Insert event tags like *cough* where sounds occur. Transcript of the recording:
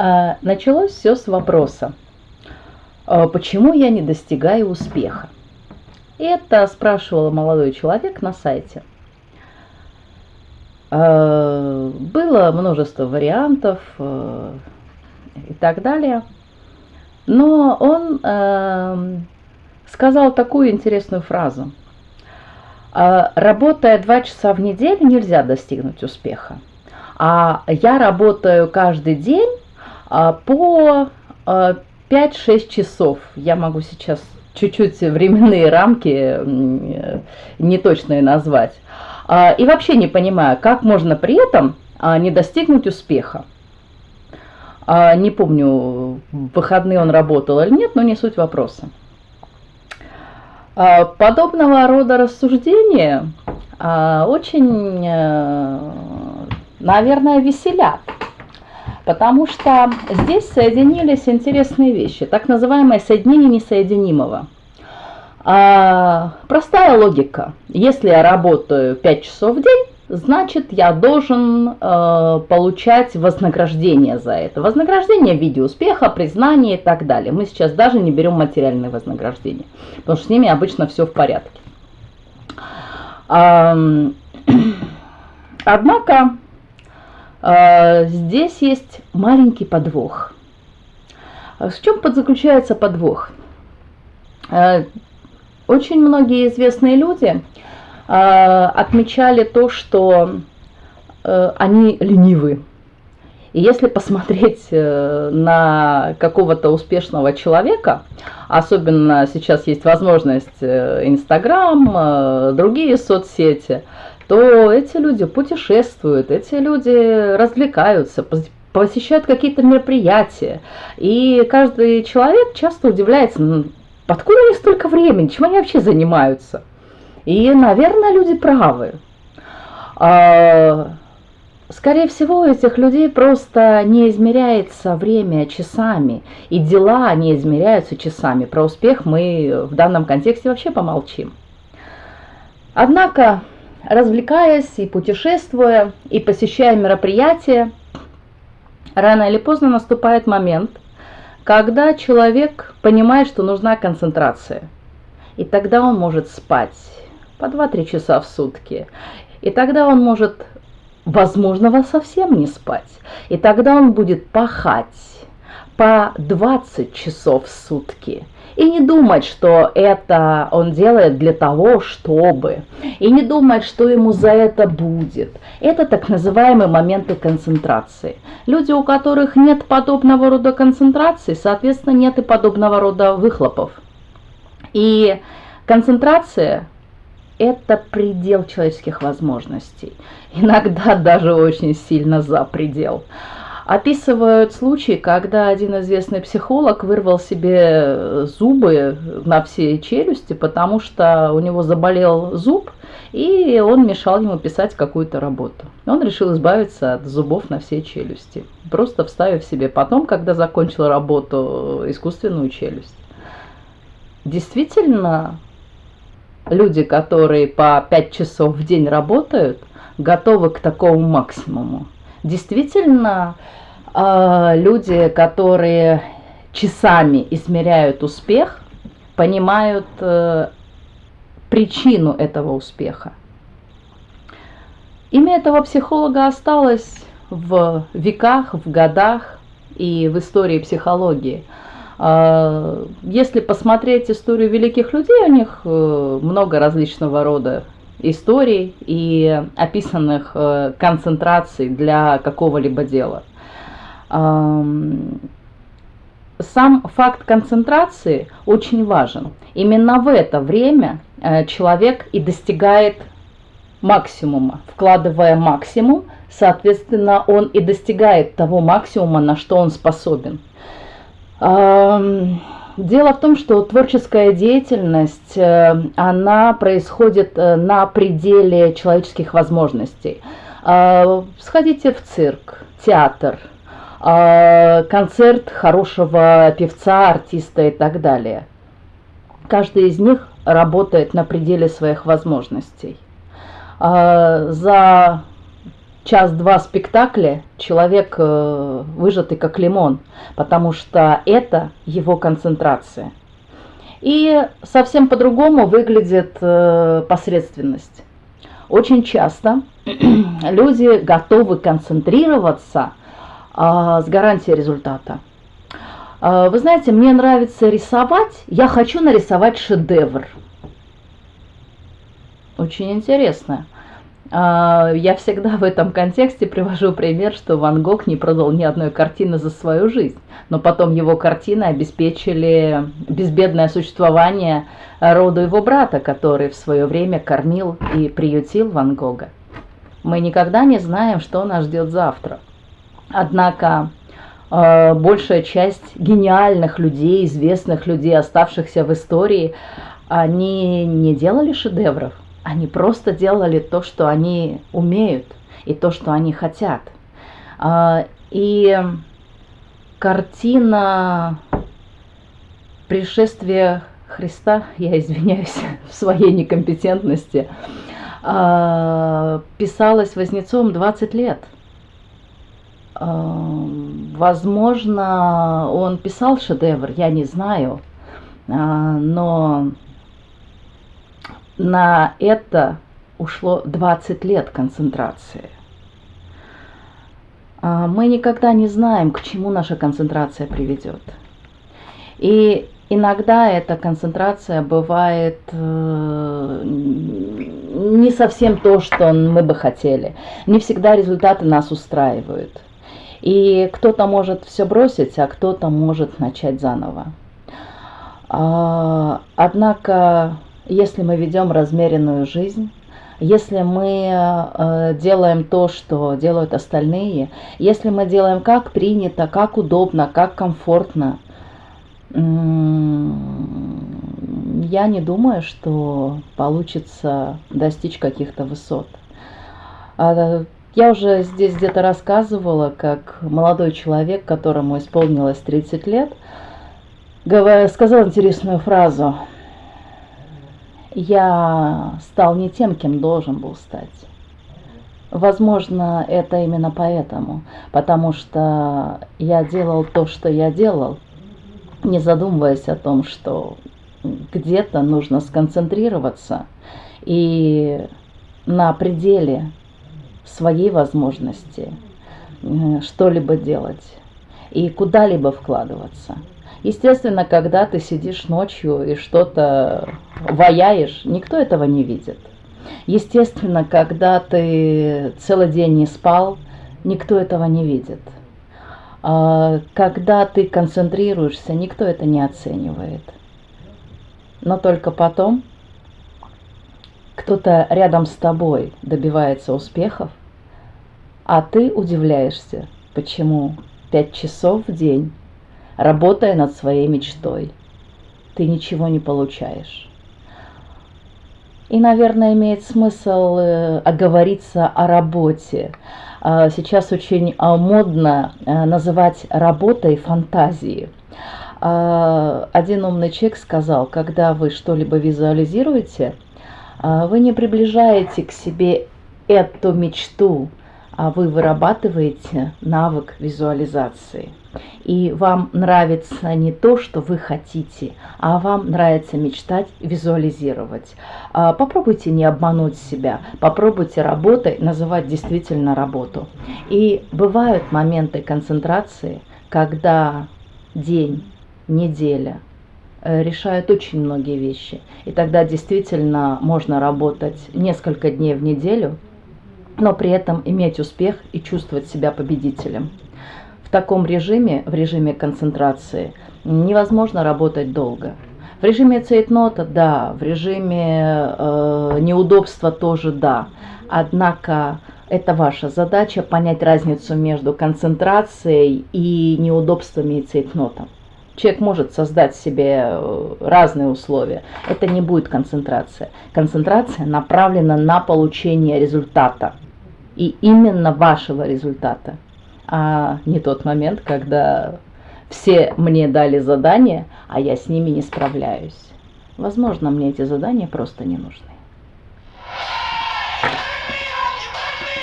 А, началось все с вопроса, а, почему я не достигаю успеха? Это спрашивал молодой человек на сайте. А, было множество вариантов и так далее. Но он сказал такую интересную фразу. Работая два часа в неделю, нельзя достигнуть успеха. А я работаю каждый день по 5-6 а, часов. Я могу сейчас чуть-чуть временные рамки неточные назвать. А, и вообще не понимаю, как можно при этом не достигнуть успеха. Не помню, в выходные он работал или нет, но не суть вопроса. Подобного рода рассуждения очень, э, наверное, веселят. Потому что здесь соединились интересные вещи, так называемое соединение несоединимого. А, простая логика. Если я работаю 5 часов в день, значит я должен э, получать вознаграждение за это. Вознаграждение в виде успеха, признания и так далее. Мы сейчас даже не берем материальные вознаграждения, потому что с ними обычно все в порядке. *clears throat* Однако здесь есть маленький подвох. В чем заключается подвох? А, очень многие известные люди а, отмечали то, что они ленивы. И если посмотреть э, на какого-то успешного человека, особенно сейчас есть возможность э, Инстаграм, э, другие соцсети, то эти люди путешествуют, эти люди развлекаются, посещают какие-то мероприятия. И каждый человек часто удивляется, откуда у столько времени, чем они вообще занимаются. И, наверное, люди правы. А, скорее всего, у этих людей просто не измеряется время часами, и дела не измеряются часами. Про успех мы в данном контексте вообще помолчим. Однако развлекаясь и путешествуя, и посещая мероприятия, рано или поздно наступает момент, когда человек понимает, что нужна концентрация. И тогда он может спать по 2-3 часа в сутки. И тогда он может, возможно, совсем не спать. И тогда он будет пахать по 20 часов в сутки – и не думать, что это он делает для того, чтобы. И не думать, что ему за это будет. Это так называемые моменты концентрации. Люди, у которых нет подобного рода концентрации, соответственно, нет и подобного рода выхлопов. И концентрация – это предел человеческих возможностей. Иногда даже очень сильно за предел описывают случаи, когда один известный психолог вырвал себе зубы на все челюсти, потому что у него заболел зуб, и он мешал ему писать какую-то работу. Он решил избавиться от зубов на все челюсти, просто вставив себе потом, когда закончил работу, искусственную челюсть. Действительно, люди, которые по 5 часов в день работают, готовы к такому максимуму. Действительно, а, люди, которые часами измеряют успех, понимают э, причину этого успеха. Имя этого психолога осталось в веках, в годах и в истории психологии. А, если посмотреть историю великих людей, у них э, много различного рода историй и описанных э, концентраций для какого-либо дела – сам факт концентрации очень важен. Именно в это время э, человек и достигает максимума. Вкладывая максимум, соответственно, он и достигает того максимума, на что он способен. Дело в том, что творческая деятельность, э, она происходит э, на пределе человеческих возможностей. Сходите в цирк, театр – концерт хорошего певца, артиста и так далее. Каждый из них работает на пределе своих возможностей. За час-два спектакля человек э, выжатый как лимон, потому что это его концентрация. И совсем по-другому выглядит э, посредственность. Очень часто *clears throat* люди готовы концентрироваться э, с гарантией результата. Э, вы знаете, мне нравится рисовать, я хочу нарисовать шедевр. Очень интересно. А, я всегда в этом контексте привожу пример, что Ван Гог не продал ни одной картины за свою жизнь, но потом его картины обеспечили безбедное существование роду его брата, который в свое время кормил и приютил Ван Гога. Мы никогда не знаем, что нас ждет завтра. Однако а, большая часть гениальных людей, известных людей, оставшихся в истории, они не делали шедевров – они просто делали то, что они умеют и то, что они хотят. А, и картина пришествия Христа, я извиняюсь *laughs* в своей некомпетентности, а, писалась Вознецом 20 лет. А, возможно, он писал шедевр, я не знаю, но на это ушло 20 лет концентрации. А, мы никогда не знаем, к чему наша концентрация приведет. И иногда эта концентрация бывает э, не совсем то, что мы бы хотели. Не всегда результаты нас устраивают. И кто-то может все бросить, а кто-то может начать заново. А, однако если мы ведем размеренную жизнь, если мы э, делаем то, что делают остальные, если мы делаем как принято, как удобно, как комфортно, я не думаю, что получится достичь каких-то высот. А, я уже здесь где-то рассказывала, как молодой человек, которому исполнилось 30 лет, сказал интересную фразу – я стал не тем, кем должен был стать. Возможно, это именно поэтому, потому что я делал то, что я делал, не задумываясь о том, что где-то нужно сконцентрироваться и на пределе своей возможности э, что-либо делать и куда-либо вкладываться – Естественно, когда ты сидишь ночью и что-то ваяешь, никто этого не видит. Естественно, когда ты целый день не спал, никто этого не видит. А когда ты концентрируешься, никто это не оценивает. Но только потом кто-то рядом с тобой добивается успехов, а ты удивляешься, почему пять часов в день работая над своей мечтой. Ты ничего не получаешь. И, наверное, имеет смысл э, оговориться о работе. А, сейчас очень а, модно э, называть работой фантазии. А, один умный человек сказал, когда вы что-либо визуализируете, вы не приближаете к себе эту мечту, вы вырабатываете навык визуализации. И вам нравится не то, что вы хотите, а вам нравится мечтать, визуализировать. А, попробуйте не обмануть себя, попробуйте работой называть действительно работу. И бывают моменты концентрации, когда день, неделя э, решают очень многие вещи. И тогда действительно можно работать несколько дней в неделю – но при этом иметь успех и чувствовать себя победителем. В таком режиме, в режиме концентрации, невозможно работать долго. В режиме цейтнота – да, в режиме э, неудобства тоже да. Однако это ваша задача понять разницу между концентрацией и неудобствами и цейтнотом. Человек может создать себе э, разные условия. Это не будет концентрация. Концентрация направлена на получение результата и именно вашего результата, а не тот момент, когда все мне дали задание, а я с ними не справляюсь. Возможно, мне эти задания просто не нужны.